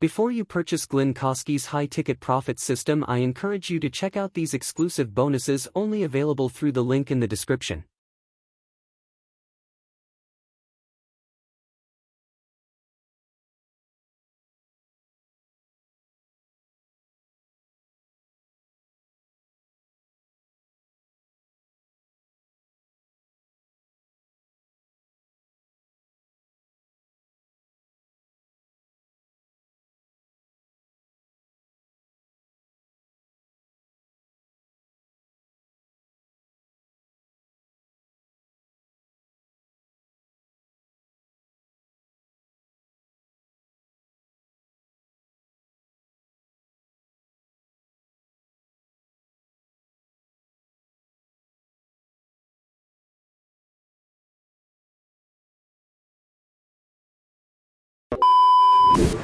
Before you purchase Glenn Kosky's high ticket profit system, I encourage you to check out these exclusive bonuses only available through the link in the description.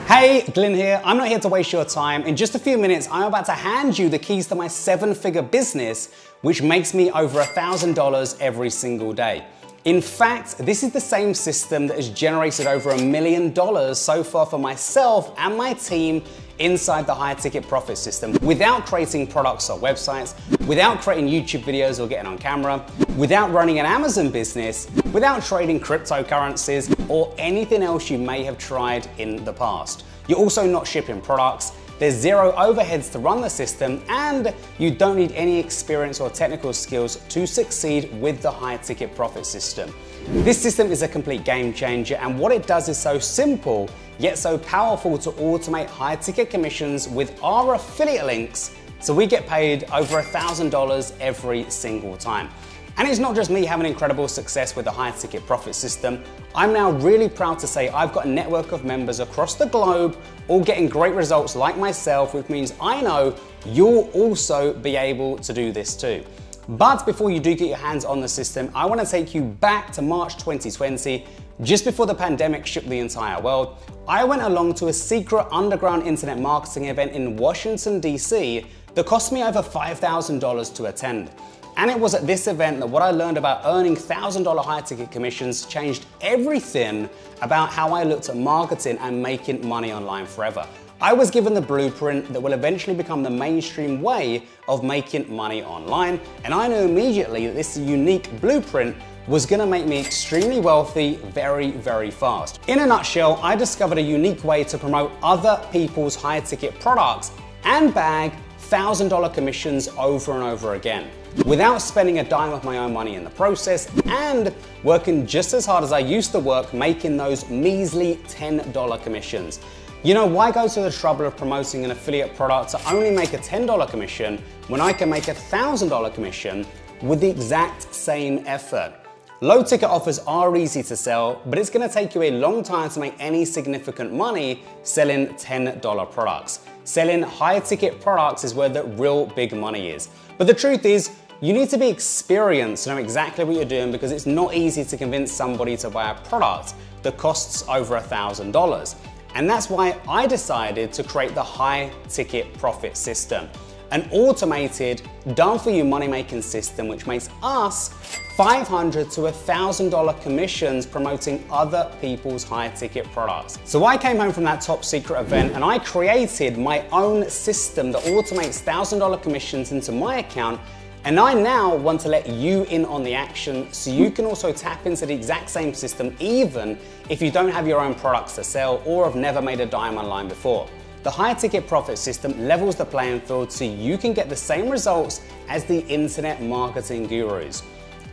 Hey, Glenn here. I'm not here to waste your time. In just a few minutes, I'm about to hand you the keys to my seven figure business, which makes me over a $1,000 every single day. In fact, this is the same system that has generated over a million dollars so far for myself and my team inside the high ticket profit system without creating products or websites, without creating YouTube videos or getting on camera, without running an Amazon business, without trading cryptocurrencies or anything else you may have tried in the past. You're also not shipping products, there's zero overheads to run the system and you don't need any experience or technical skills to succeed with the high ticket profit system. This system is a complete game changer and what it does is so simple yet so powerful to automate high ticket commissions with our affiliate links so we get paid over $1,000 every single time. And it's not just me having incredible success with the high ticket profit system. I'm now really proud to say I've got a network of members across the globe all getting great results like myself, which means I know you'll also be able to do this too. But before you do get your hands on the system, I wanna take you back to March 2020, just before the pandemic shook the entire world. I went along to a secret underground internet marketing event in Washington, DC that cost me over $5,000 to attend. And it was at this event that what I learned about earning $1,000 high ticket commissions changed everything about how I looked at marketing and making money online forever. I was given the blueprint that will eventually become the mainstream way of making money online, and I knew immediately that this unique blueprint was gonna make me extremely wealthy very, very fast. In a nutshell, I discovered a unique way to promote other people's high ticket products and bag $1,000 commissions over and over again without spending a dime of my own money in the process and working just as hard as I used to work making those measly $10 commissions. You know, why go to the trouble of promoting an affiliate product to only make a $10 commission when I can make a $1,000 commission with the exact same effort? Low ticket offers are easy to sell, but it's gonna take you a long time to make any significant money selling $10 products. Selling high ticket products is where the real big money is. But the truth is, you need to be experienced to know exactly what you're doing because it's not easy to convince somebody to buy a product that costs over $1,000. And that's why I decided to create the high ticket profit system an automated, done-for-you money-making system which makes us 500 to $1,000 commissions promoting other people's high-ticket products. So I came home from that top secret event and I created my own system that automates $1,000 commissions into my account and I now want to let you in on the action so you can also tap into the exact same system even if you don't have your own products to sell or have never made a dime online before. The high ticket profit system levels the playing field so you can get the same results as the internet marketing gurus.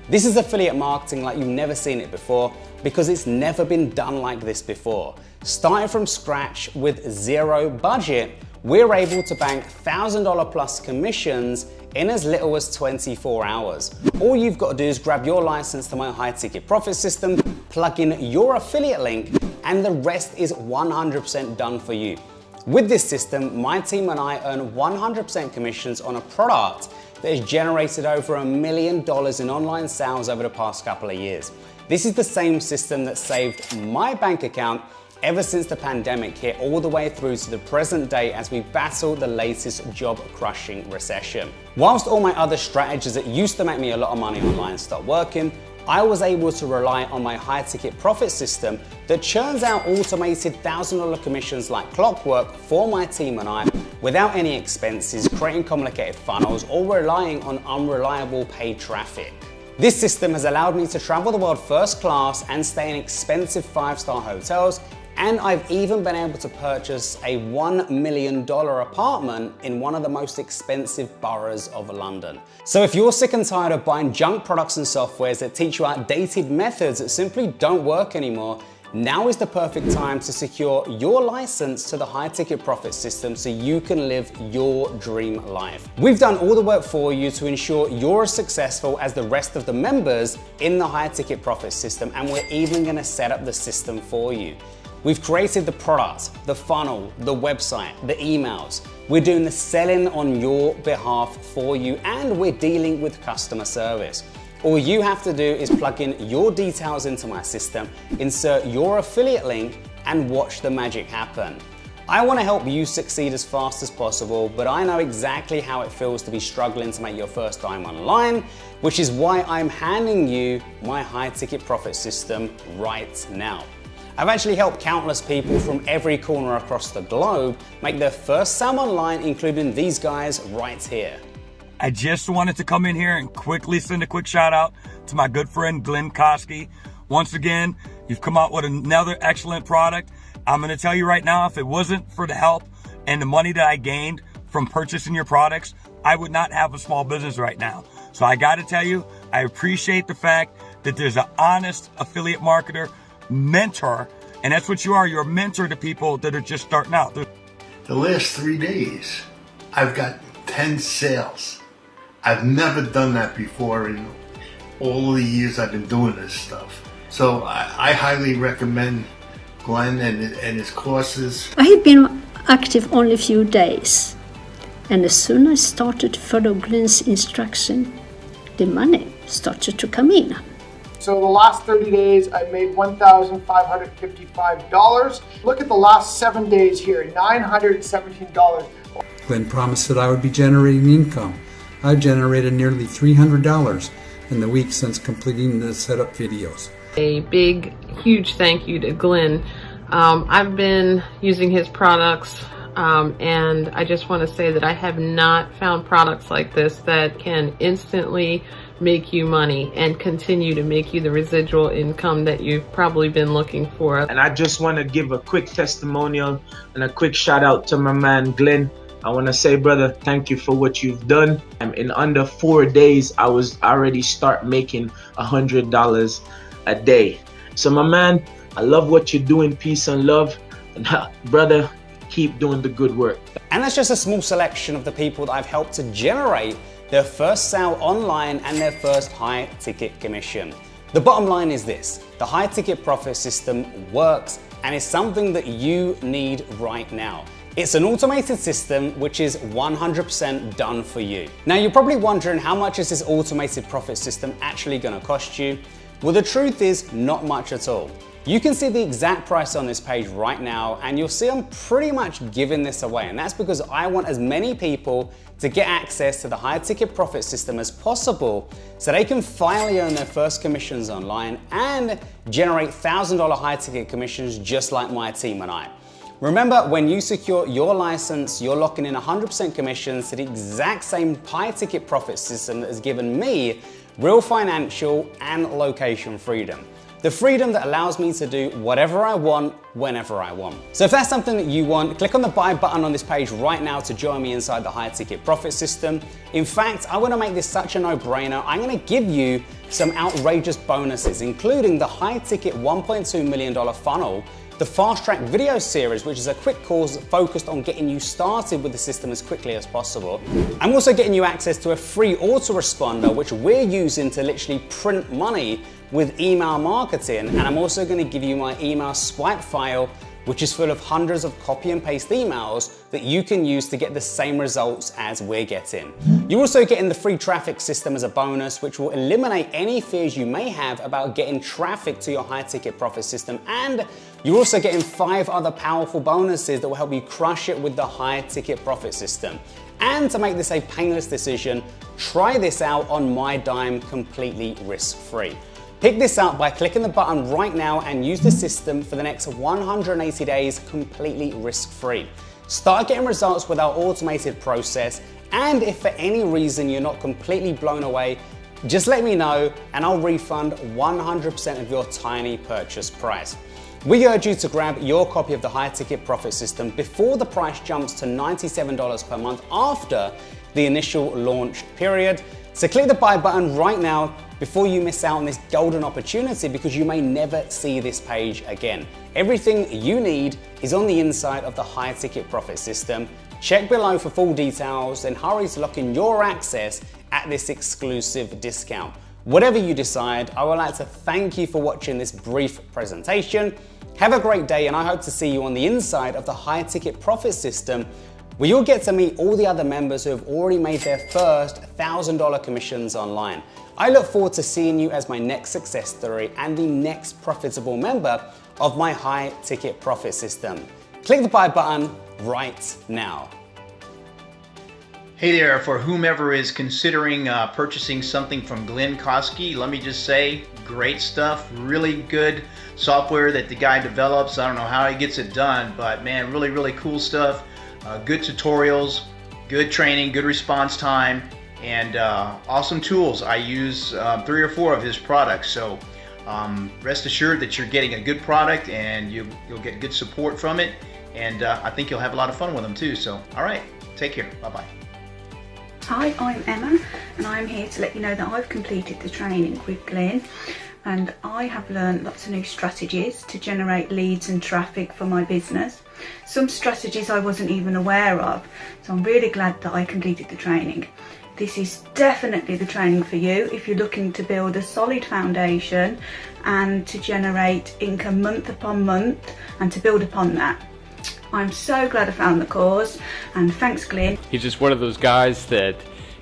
This is affiliate marketing like you've never seen it before because it's never been done like this before. Starting from scratch with zero budget, we're able to bank $1,000 plus commissions in as little as 24 hours. All you've got to do is grab your license to my high ticket profit system, plug in your affiliate link, and the rest is 100% done for you. With this system, my team and I earn 100% commissions on a product that has generated over a million dollars in online sales over the past couple of years. This is the same system that saved my bank account ever since the pandemic hit all the way through to the present day as we battle the latest job-crushing recession. Whilst all my other strategies that used to make me a lot of money online stopped working, I was able to rely on my high ticket profit system that churns out automated $1,000 commissions like clockwork for my team and I without any expenses, creating complicated funnels, or relying on unreliable paid traffic. This system has allowed me to travel the world first class and stay in expensive five-star hotels and I've even been able to purchase a $1 million apartment in one of the most expensive boroughs of London. So if you're sick and tired of buying junk products and softwares that teach you outdated methods that simply don't work anymore, now is the perfect time to secure your license to the high ticket profit system so you can live your dream life. We've done all the work for you to ensure you're as successful as the rest of the members in the high ticket profit system and we're even gonna set up the system for you. We've created the product, the funnel, the website, the emails. We're doing the selling on your behalf for you and we're dealing with customer service. All you have to do is plug in your details into my system, insert your affiliate link and watch the magic happen. I want to help you succeed as fast as possible, but I know exactly how it feels to be struggling to make your first dime online, which is why I'm handing you my high ticket profit system right now. I've actually helped countless people from every corner across the globe make their first sale online, including these guys right here. I just wanted to come in here and quickly send a quick shout out to my good friend Glenn Kosky. Once again, you've come out with another excellent product. I'm going to tell you right now, if it wasn't for the help and the money that I gained from purchasing your products, I would not have a small business right now. So I got to tell you, I appreciate the fact that there's an honest affiliate marketer mentor. And that's what you are. You're a mentor to people that are just starting out. The last three days, I've got 10 sales. I've never done that before in all the years I've been doing this stuff. So I, I highly recommend Glenn and, and his courses. I had been active only a few days. And as soon as I started to follow Glenn's instruction, the money started to come in. So the last 30 days, I made $1,555. Look at the last seven days here, $917. Glenn promised that I would be generating income. I've generated nearly $300 in the week since completing the setup videos. A big, huge thank you to Glenn. Um, I've been using his products um, and I just want to say that I have not found products like this that can instantly make you money and continue to make you the residual income that you've probably been looking for. And I just want to give a quick testimonial and a quick shout out to my man Glenn. I want to say, brother, thank you for what you've done. In under four days, I was already start making a hundred dollars a day. So my man, I love what you're doing. Peace and love. And brother, keep doing the good work. And that's just a small selection of the people that I've helped to generate their first sale online and their first high ticket commission. The bottom line is this, the high ticket profit system works and is something that you need right now. It's an automated system which is 100% done for you. Now you're probably wondering how much is this automated profit system actually gonna cost you? Well the truth is not much at all. You can see the exact price on this page right now and you'll see I'm pretty much giving this away and that's because I want as many people to get access to the high ticket profit system as possible so they can finally earn their first commissions online and generate $1,000 high ticket commissions just like my team and I. Remember, when you secure your license, you're locking in 100% commissions to the exact same high ticket profit system that has given me real financial and location freedom. The freedom that allows me to do whatever I want, whenever I want. So if that's something that you want, click on the buy button on this page right now to join me inside the high ticket profit system. In fact, I wanna make this such a no-brainer. I'm gonna give you some outrageous bonuses, including the high ticket $1.2 million funnel the Fast Track video series, which is a quick course focused on getting you started with the system as quickly as possible. I'm also getting you access to a free autoresponder, which we're using to literally print money with email marketing. And I'm also gonna give you my email swipe file which is full of hundreds of copy and paste emails that you can use to get the same results as we're getting. You're also getting the free traffic system as a bonus, which will eliminate any fears you may have about getting traffic to your high ticket profit system. And you're also getting five other powerful bonuses that will help you crush it with the high ticket profit system. And to make this a painless decision, try this out on my dime completely risk-free. Pick this up by clicking the button right now and use the system for the next 180 days completely risk-free. Start getting results with our automated process and if for any reason you're not completely blown away, just let me know and I'll refund 100% of your tiny purchase price. We urge you to grab your copy of the high ticket profit system before the price jumps to $97 per month after the initial launch period. So click the buy button right now before you miss out on this golden opportunity because you may never see this page again. Everything you need is on the inside of the high ticket profit system. Check below for full details and hurry to lock in your access at this exclusive discount. Whatever you decide, I would like to thank you for watching this brief presentation. Have a great day and I hope to see you on the inside of the high ticket profit system where you'll get to meet all the other members who have already made their first $1,000 commissions online. I look forward to seeing you as my next success story and the next profitable member of my high ticket profit system. Click the buy button right now. Hey there, for whomever is considering uh, purchasing something from Glenn Kosky, let me just say, great stuff, really good software that the guy develops. I don't know how he gets it done, but man, really, really cool stuff. Uh, good tutorials, good training, good response time, and uh, awesome tools. I use uh, three or four of his products, so um, rest assured that you're getting a good product and you, will get good support from it. And uh, I think you'll have a lot of fun with them too. So, all right, take care. Bye bye. Hi, I'm Emma, and I'm here to let you know that I've completed the training with Glenn and I have learned lots of new strategies to generate leads and traffic for my business. Some strategies I wasn't even aware of, so I'm really glad that I completed the training. This is definitely the training for you if you're looking to build a solid foundation and to generate income month upon month and to build upon that. I'm so glad I found the cause and thanks Glenn. He's just one of those guys that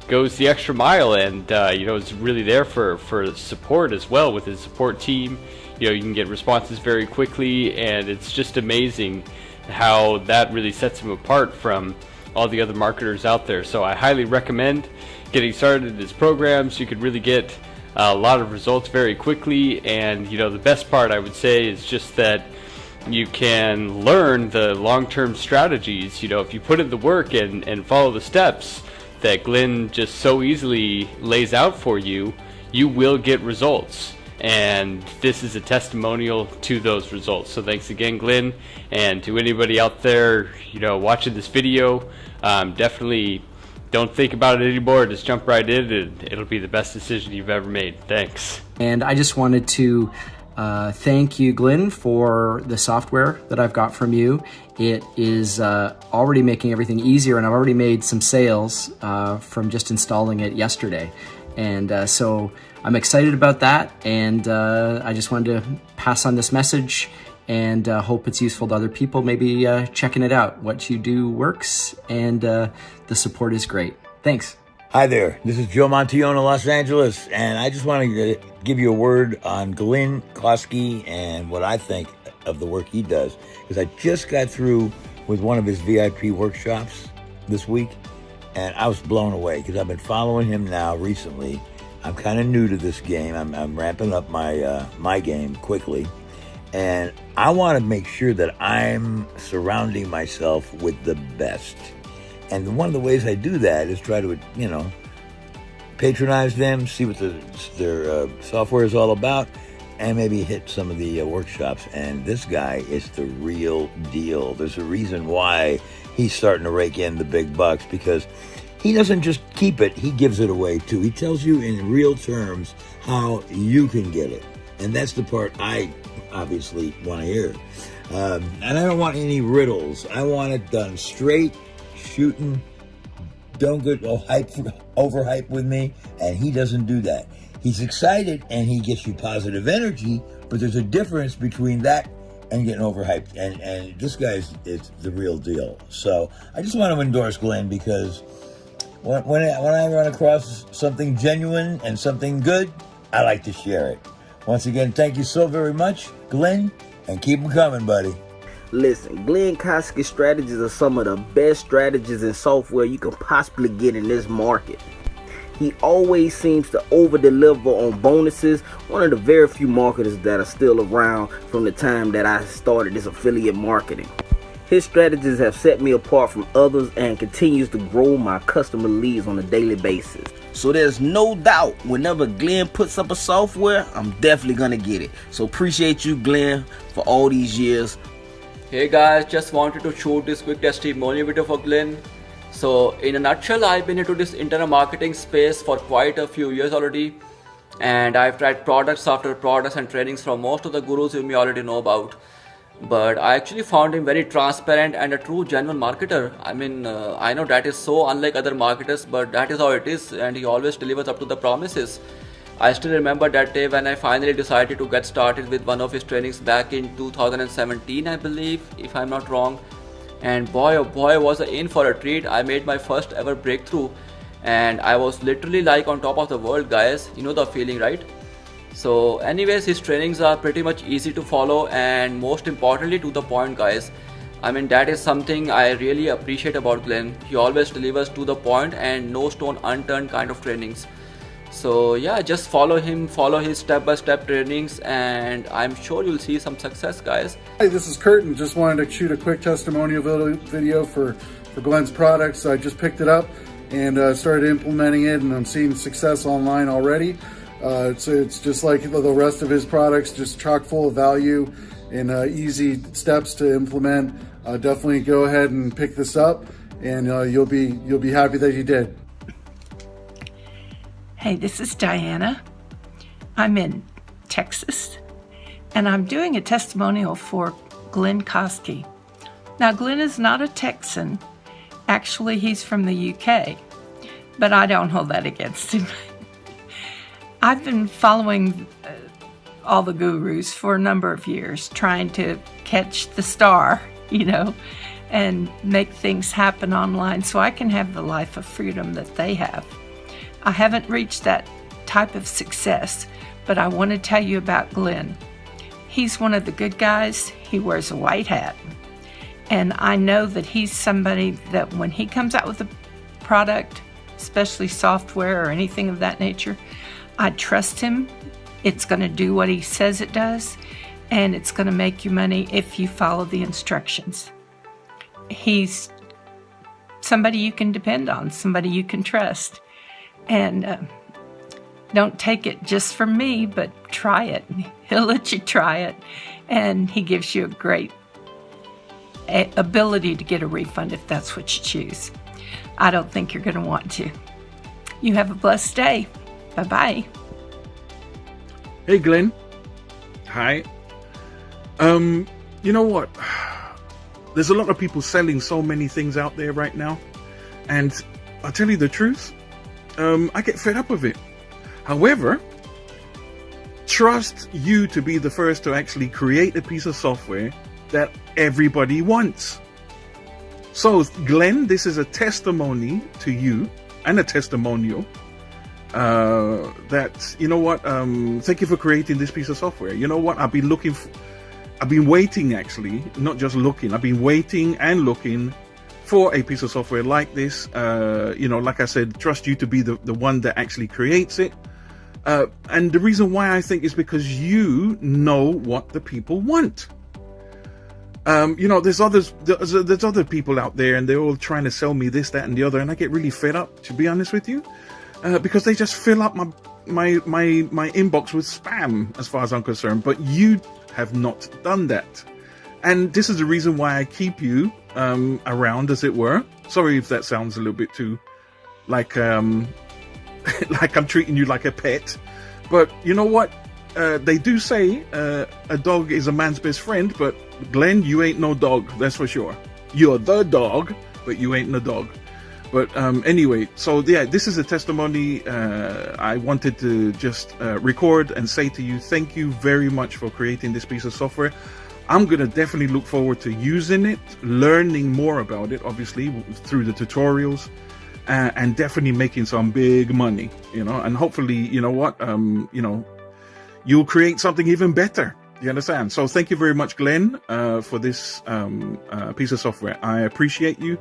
goes the extra mile and uh, you know is really there for for support as well with his support team. You know you can get responses very quickly and it's just amazing how that really sets him apart from all the other marketers out there. So I highly recommend getting started in his programs you could really get a lot of results very quickly. And you know the best part I would say is just that you can learn the long-term strategies you know if you put in the work and, and follow the steps that Glenn just so easily lays out for you, you will get results. And this is a testimonial to those results. So thanks again, Glenn, and to anybody out there, you know, watching this video. Um, definitely don't think about it anymore. Just jump right in, and it'll be the best decision you've ever made. Thanks. And I just wanted to uh, thank you, Glenn, for the software that I've got from you. It is uh, already making everything easier, and I've already made some sales uh, from just installing it yesterday. And uh, so I'm excited about that, and uh, I just wanted to pass on this message and hope it's useful to other people, maybe checking it out. What you do works, and the support is great. Thanks. Hi there, this is Joe Montione, Los Angeles, and I just wanted to give you a word on Glenn Kosky and what I think of the work he does. Because I just got through with one of his VIP workshops this week, and I was blown away because I've been following him now recently. I'm kind of new to this game. I'm, I'm ramping up my uh, my game quickly, and I want to make sure that I'm surrounding myself with the best. And one of the ways I do that is try to, you know, patronize them, see what the, their uh, software is all about, and maybe hit some of the uh, workshops. And this guy is the real deal. There's a reason why he's starting to rake in the big bucks because he doesn't just keep it, he gives it away too. He tells you in real terms how you can get it. And that's the part I obviously want to hear. Um, and I don't want any riddles. I want it done straight shooting. Don't get hype, overhype with me. And he doesn't do that. He's excited and he gets you positive energy, but there's a difference between that and getting overhyped. And, and this guy is, is the real deal. So I just want to endorse Glenn because when, when I, when I run across something genuine and something good, I like to share it. Once again, thank you so very much, Glenn, and keep them coming, buddy. Listen, Glenn Kosky strategies are some of the best strategies and software you can possibly get in this market. He always seems to over deliver on bonuses. One of the very few marketers that are still around from the time that I started this affiliate marketing. His strategies have set me apart from others and continues to grow my customer leads on a daily basis. So there's no doubt whenever Glenn puts up a software, I'm definitely gonna get it. So appreciate you, Glenn, for all these years. Hey guys, just wanted to shoot this quick testimonial video for Glenn. So in a nutshell, I've been into this internet marketing space for quite a few years already. And I've tried products after products and trainings from most of the gurus you may already know about but I actually found him very transparent and a true genuine marketer. I mean, uh, I know that is so unlike other marketers, but that is how it is, and he always delivers up to the promises. I still remember that day when I finally decided to get started with one of his trainings back in 2017, I believe, if I'm not wrong. And boy, oh boy, was I in for a treat. I made my first ever breakthrough, and I was literally like on top of the world, guys. You know the feeling, right? So anyways, his trainings are pretty much easy to follow and most importantly to the point guys. I mean that is something I really appreciate about Glenn. He always delivers to the point and no stone unturned kind of trainings. So yeah, just follow him, follow his step-by-step -step trainings and I'm sure you'll see some success guys. Hey, this is Curtin. Just wanted to shoot a quick testimonial video for, for Glenn's products. I just picked it up and uh, started implementing it and I'm seeing success online already. Uh, it's, it's just like the rest of his products, just chock full of value and uh, easy steps to implement. Uh, definitely go ahead and pick this up and uh, you'll be you'll be happy that you did. Hey, this is Diana. I'm in Texas and I'm doing a testimonial for Glenn Kosky. Now, Glenn is not a Texan. Actually, he's from the UK, but I don't hold that against him. I've been following uh, all the gurus for a number of years, trying to catch the star, you know, and make things happen online so I can have the life of freedom that they have. I haven't reached that type of success, but I want to tell you about Glenn. He's one of the good guys. He wears a white hat. And I know that he's somebody that when he comes out with a product, especially software or anything of that nature, I trust him. It's going to do what he says it does, and it's going to make you money if you follow the instructions. He's somebody you can depend on, somebody you can trust. And uh, don't take it just from me, but try it. He'll let you try it, and he gives you a great ability to get a refund if that's what you choose. I don't think you're going to want to. You have a blessed day. Bye bye. Hey, Glenn. Hi. Um, you know what? There's a lot of people selling so many things out there right now. And I'll tell you the truth, um, I get fed up with it. However, trust you to be the first to actually create a piece of software that everybody wants. So, Glenn, this is a testimony to you and a testimonial uh, that you know what um, thank you for creating this piece of software you know what i've been looking for, i've been waiting actually not just looking i've been waiting and looking for a piece of software like this uh, you know like i said trust you to be the, the one that actually creates it uh, and the reason why i think is because you know what the people want um, you know, there's others, there's, there's other people out there and they're all trying to sell me this, that, and the other. And I get really fed up, to be honest with you uh, because they just fill up my my my my inbox with spam as far as I'm concerned. But you have not done that, and this is the reason why I keep you um, around, as it were. Sorry if that sounds a little bit too like um, like I'm treating you like a pet, but you know what? Uh, they do say uh, a dog is a man's best friend, but Glenn, you ain't no dog, that's for sure. You're the dog, but you ain't no dog. But um, anyway, so yeah, this is a testimony uh, I wanted to just uh, record and say to you, thank you very much for creating this piece of software. I'm going to definitely look forward to using it, learning more about it, obviously, through the tutorials, uh, and definitely making some big money, you know, and hopefully, you know what, um, you know, you'll create something even better You understand? So thank you very much, Glenn, uh, for this um, uh, piece of software. I appreciate you,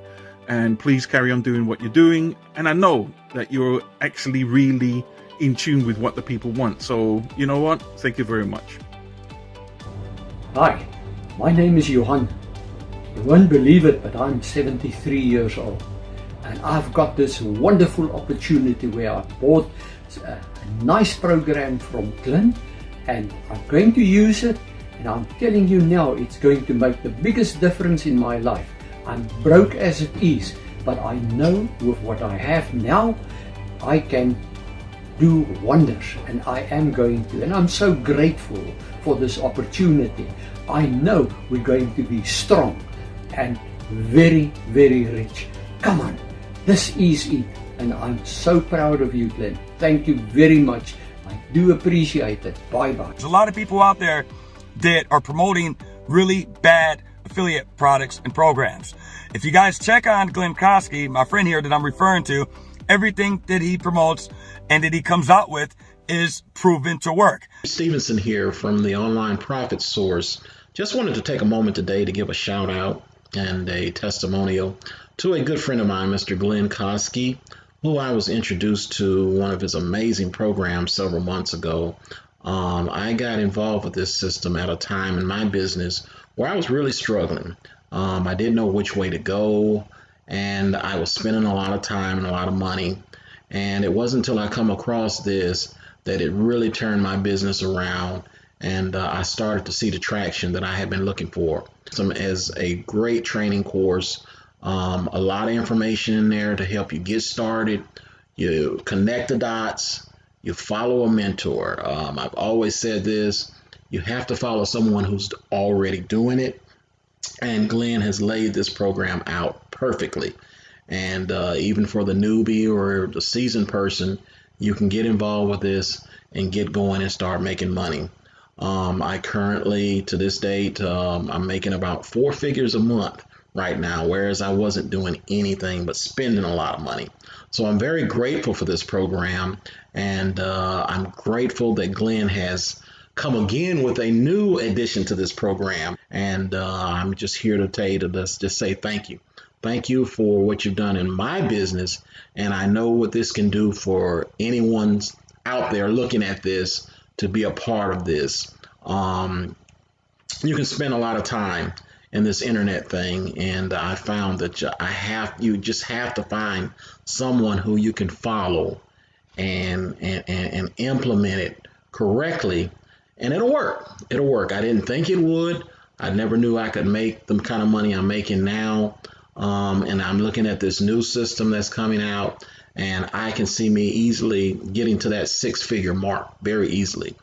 and please carry on doing what you're doing. And I know that you're actually really in tune with what the people want. So you know what? Thank you very much. Hi, my name is Johan. You won't believe it, but I'm 73 years old. And I've got this wonderful opportunity where I bought a, a nice program from Glenn and I'm going to use it and I'm telling you now it's going to make the biggest difference in my life. I'm broke as it is, but I know with what I have now, I can do wonders and I am going to. And I'm so grateful for this opportunity. I know we're going to be strong and very, very rich. Come on, this is it. And I'm so proud of you, Glenn. Thank you very much I do appreciate it. Bye bye. There's a lot of people out there that are promoting really bad affiliate products and programs. If you guys check on Glenn Kosky, my friend here that I'm referring to, everything that he promotes and that he comes out with is proven to work. Stevenson here from the Online Profit Source. Just wanted to take a moment today to give a shout out and a testimonial to a good friend of mine, Mr. Glenn Kosky who I was introduced to one of his amazing programs several months ago. Um, I got involved with this system at a time in my business where I was really struggling. Um, I didn't know which way to go, and I was spending a lot of time and a lot of money. And it wasn't until I come across this that it really turned my business around, and uh, I started to see the traction that I had been looking for. Some as a great training course um, a lot of information in there to help you get started. You connect the dots. You follow a mentor. Um, I've always said this. You have to follow someone who's already doing it. And Glenn has laid this program out perfectly. And uh, even for the newbie or the seasoned person, you can get involved with this and get going and start making money. Um, I currently, to this date, um, I'm making about four figures a month right now, whereas I wasn't doing anything but spending a lot of money. So I'm very grateful for this program, and uh, I'm grateful that Glenn has come again with a new addition to this program. And uh, I'm just here to tell you to just, say thank you. Thank you for what you've done in my business, and I know what this can do for anyone's out there looking at this to be a part of this. Um, you can spend a lot of time in this internet thing and I found that I have you just have to find someone who you can follow and and, and, and implement it correctly and it'll work. It'll work. I didn't think it would. I never knew I could make the kind of money I'm making now. Um, and I'm looking at this new system that's coming out and I can see me easily getting to that six figure mark very easily